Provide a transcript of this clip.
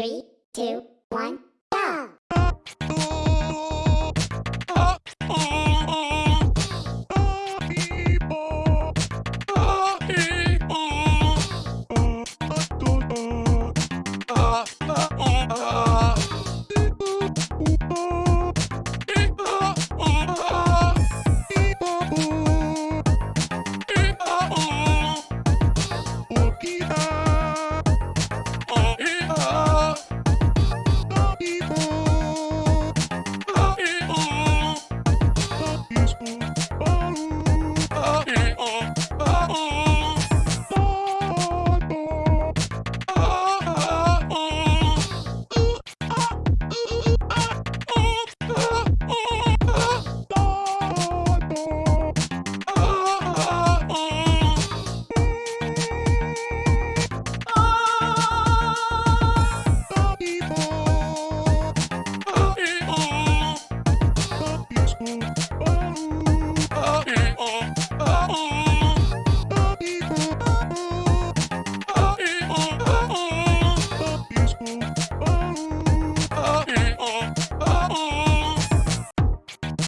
Three, two, one.